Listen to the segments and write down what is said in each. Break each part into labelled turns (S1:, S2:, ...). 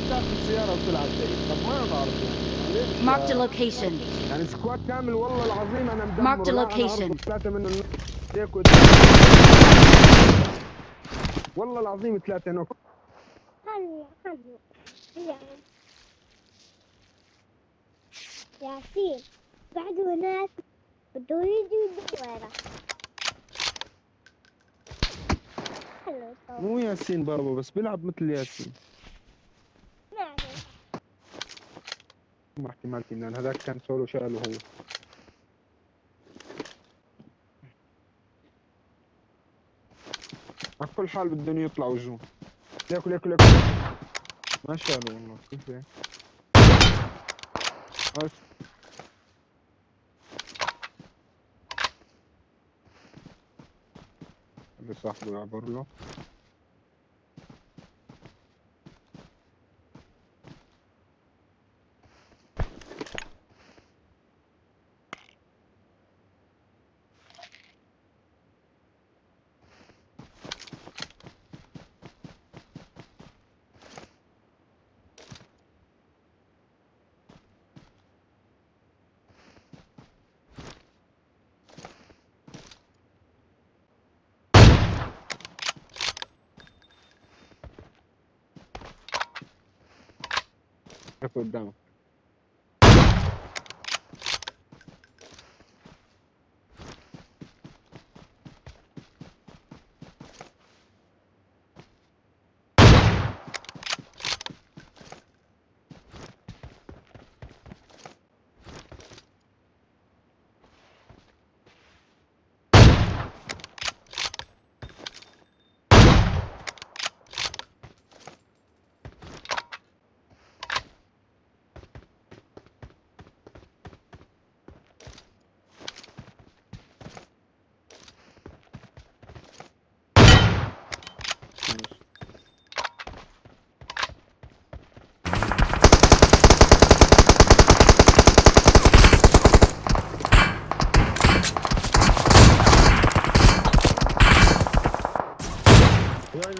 S1: بدات السيارة وطلعت زي طب ما بعرف يعني.
S2: Marked a location.
S1: يعني سكواد كامل والله العظيم أنا مدمر.
S2: Marked a location.
S1: ثلاثة منهم هيك والله العظيم ثلاثة نوك.
S3: ياسين بعده ناس بده يجي طب
S1: مو ياسين بابا بس بيلعب مثل ياسين
S3: ما عليك
S1: ما احتمال لأن هذاك كان سولو شاله هو على كل حال بدهم يطلعوا جون ياكل ياكل ياكل. ما شالوا والله كيف هيك بس. اللي صاحبه يعبر له. I put down.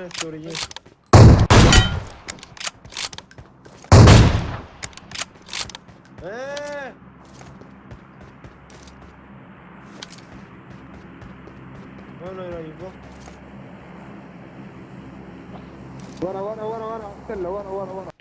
S4: en el orillín. ¡Eh! Bueno,
S1: lo ayudó. Bueno, bueno, bueno, bueno, bueno, bueno, bueno.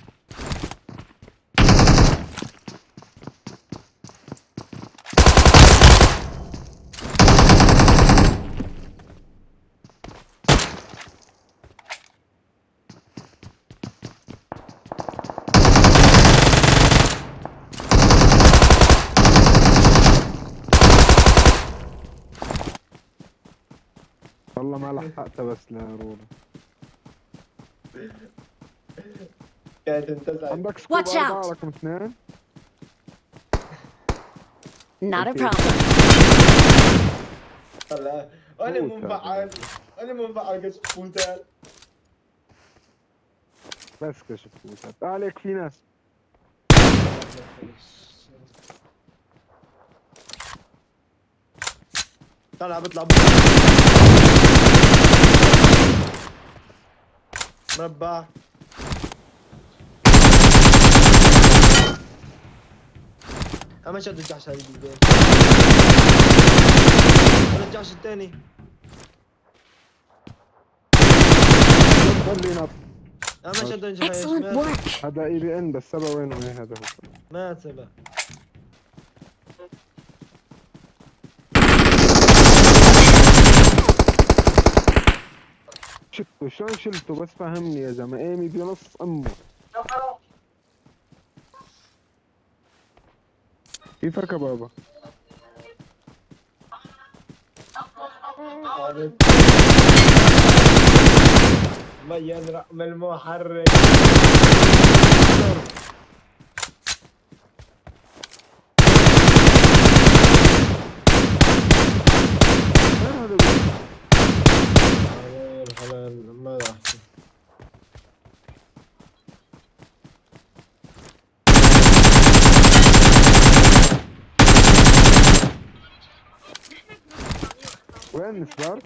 S1: والله ما لحقتها بس لرولا
S4: كانت انتزعت
S1: عندك سكوب
S2: Watch out.
S1: رقم اثنين؟
S2: Not a problem.
S4: هلا
S1: أنا
S4: منفعل أنا منفعل قد فوتال
S1: بس كشف فوتات عليك في ناس
S4: طلع بطلع مربع. اما شد الجحش هذه بالبيت. الجحش الثاني
S1: خلي نط
S4: اما شد الجحش.
S1: هذا إي بي إن بس سبا وين وين هذا؟ هو
S4: مات سبا
S1: شفته شلون شلته بس فهمني يا زلمة. إيمي بنص أمه. كيفك يا بابا؟
S4: ميان رقم المحرك
S1: وين هذا بي-
S4: الحلال ما راح
S1: وين السبار؟